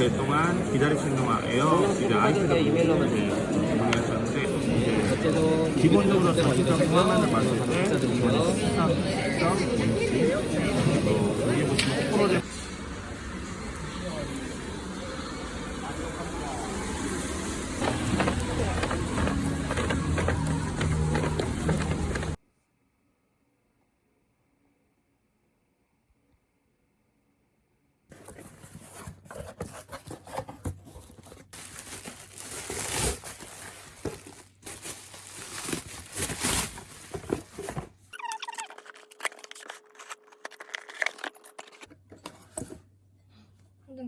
이틀 동안 기다리시는 동안 에어 이제 아이패드 주문하셨는데 이제 기본적으로 전시적 화면을 봤을 때 이거는 시상, 시상, 원시, 또 여기 보시면 프로젝트 완전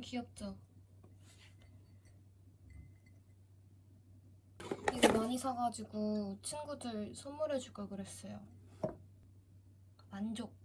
귀엽죠? 이거 많이 사가지고 친구들 선물해줄 걸 그랬어요. 만족.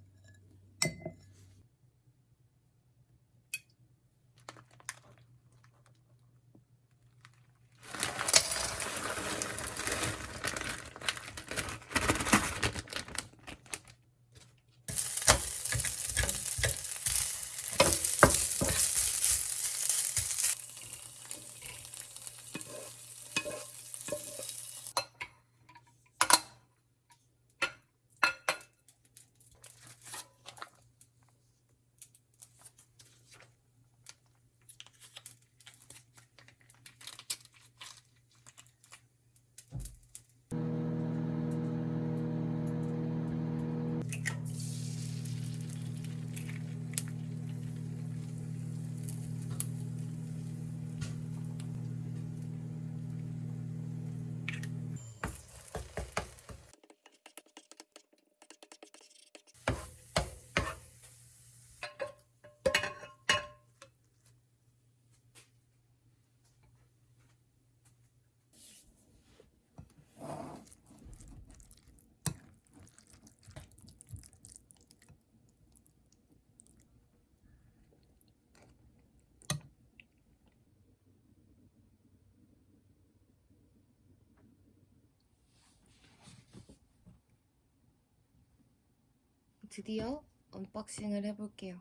드디어 언박싱을 해볼게요.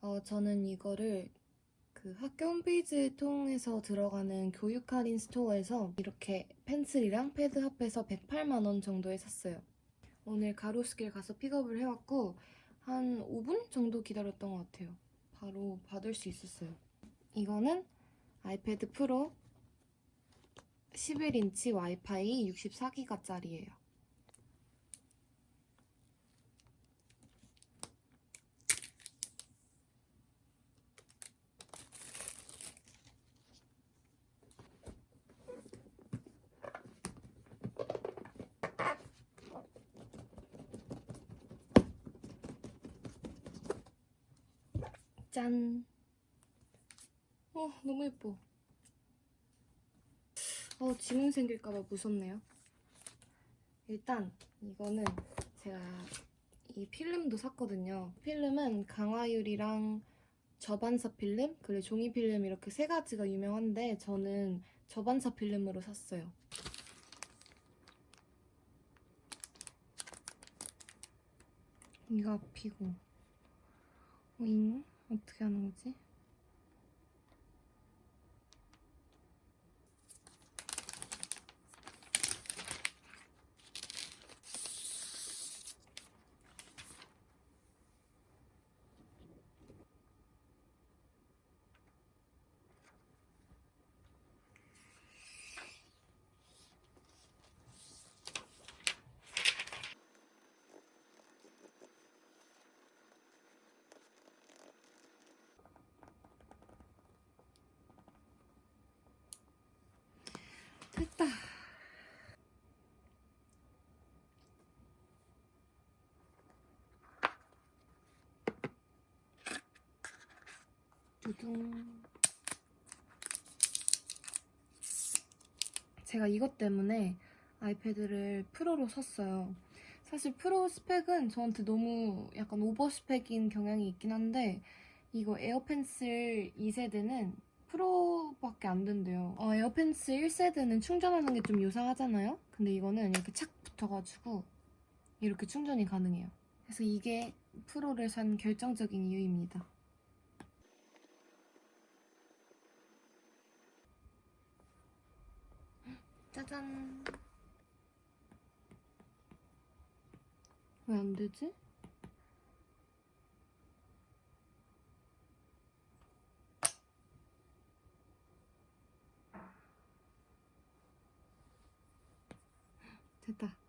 어, 저는 이거를 그 학교 홈페이지 통해서 들어가는 교육 할인 스토어에서 이렇게 펜슬이랑 패드 합해서 108만원 정도에 샀어요. 오늘 가로수길 가서 픽업을 해왔고 한 5분 정도 기다렸던 것 같아요. 바로 받을 수 있었어요. 이거는 아이패드 프로 11인치 와이파이 64기가짜리예요. 짠. 어, 너무 예뻐. 어, 지문 생길까봐 무섭네요. 일단, 이거는 제가 이 필름도 샀거든요. 필름은 강화율이랑 저반사 필름, 그리고 종이 필름 이렇게 세 가지가 유명한데, 저는 저반사 필름으로 샀어요. 이거 앞이고. 오잉? 어떻게 하는 거지? 됐다. 두둥. 제가 이것 때문에 아이패드를 프로로 샀어요. 사실 프로 스펙은 저한테 너무 약간 오버 스펙인 경향이 있긴 한데 이거 애플펜슬 2세대는 프로밖에 안 된대요. 어, 에어펜슬 1세대는 충전하는 게 좀 요상하잖아요? 근데 이거는 이렇게 착 붙어가지고 이렇게 충전이 가능해요. 그래서 이게 프로를 산 결정적인 이유입니다. 짜잔. 왜 안 되지? 됐다.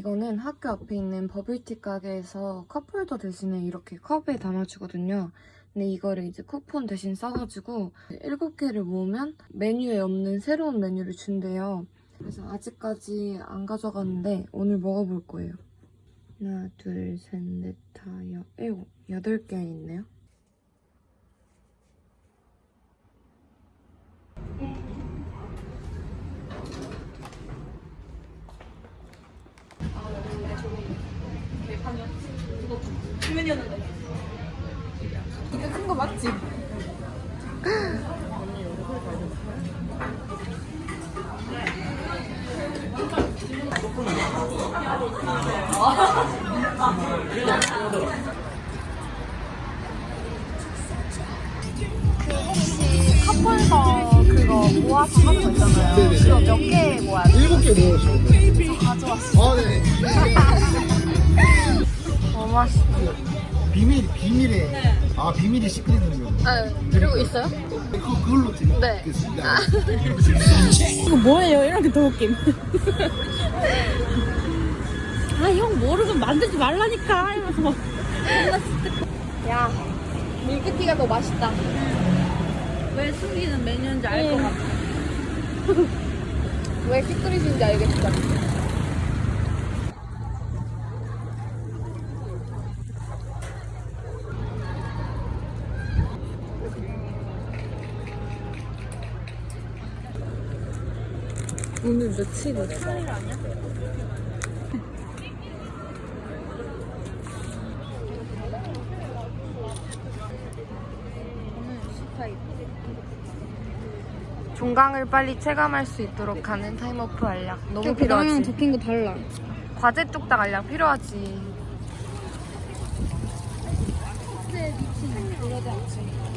이거는 학교 앞에 있는 버블티 가게에서 컵홀더 대신에 이렇게 컵에 담아주거든요. 근데 이거를 이제 쿠폰 대신 써가지고 7개를 모으면 메뉴에 없는 새로운 메뉴를 준대요. 그래서 아직까지 안 가져갔는데 오늘 먹어볼 거예요. 하나, 둘, 셋, 넷, 다, 여, 일곱, 여덟 개 있네요. 이거 큰 거 맞지? 컵홀더 그거 모아서 하는 거 있잖아요. 그거 몇 개 모아야 돼? 일곱 개 모으시면 돼요. 가져왔어. 아, 네. 너무 맛있어. 비밀, 비밀에. 아, 비밀이 시크릿인 거. 네. 그리고 있어요? 그거, 그걸로 네. 드리겠습니다. 이거 뭐예요? 이런 게더 웃김. 아, 형 모르면 만들지 말라니까. 이러면서 막. 야, 밀크티가 더 맛있다. 왜 숨기는 메뉴인지 알 것 같아. 왜 시크릿인지 알겠어. 오늘 며칠이야? 종강을 빨리 체감할 수 있도록 하는 타임오프 알약 너무 필요하지 적힌 거 달라. 과제 뚝딱 알약 필요하지 남자면,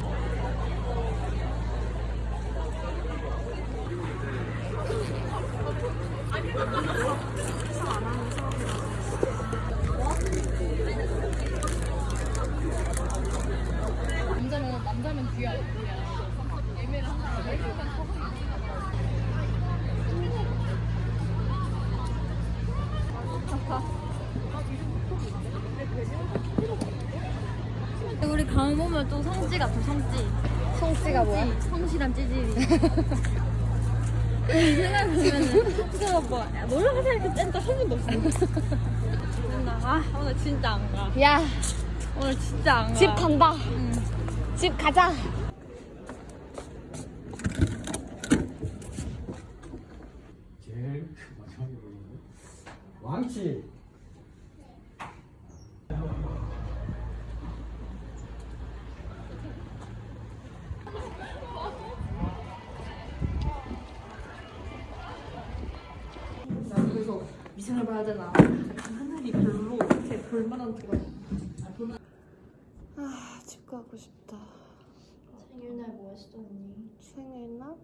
같아 성찌. 성찌가 뭐야? 성실한 찌질이. 생각해보면은 진짜 뭐 놀러가서 이렇게 짠다 한 번도 없어. 맨날 아 오늘 진짜 안가야. 오늘 진짜 안가. 집 간다. 응. 집 가자. 제일 왕치. 미생을 봐야 되나? 하늘이 별로 제 볼만한 데가 아, 집 가고 싶다. 생일날 뭐 했어 언니? 생일날?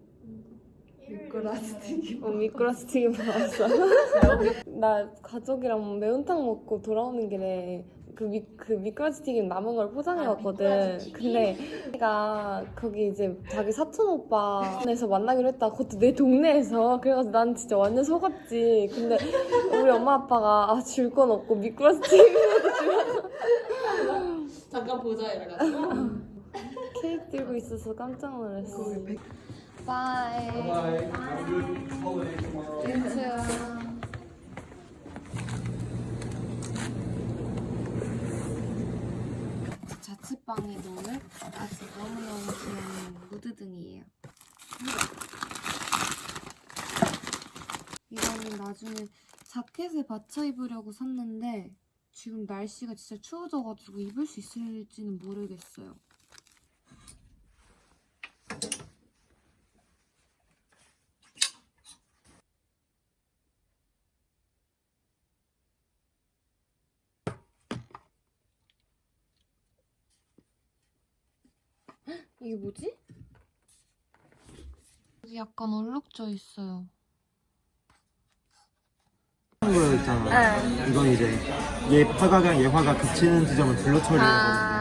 미끄러지기. 어, 미끄러스 튀김 먹었어. 나 가족이랑 매운탕 먹고 돌아오는 길에 그, 미, 그 미끄러지 튀김 남은 걸 포장해 왔거든. 근데 내가 거기 이제 자기 사촌 오빠에서 만나기로 했다. 그것도 내 동네에서. 그래가지고 난 진짜 완전 속았지. 근데 우리 엄마 아빠가 아, 줄 건 없고 미꾸라지 튀김이라도 주라고 잠깐 보자 이래가지고. 케이크 들고 있어서 깜짝 놀랐어. 바이. 인수야. 자취방에 놓을 아주 너무너무 귀여운 무드등이에요. 이거는 나중에 자켓에 받쳐 입으려고 샀는데 지금 날씨가 진짜 추워져가지고 입을 수 있을지는 모르겠어요. 이게 뭐지? 여기 약간 얼룩져 있어요. 거 있잖아. 이건 이제 얘 화각이랑 얘 화각 겹치는 지점을 블러 처리라고.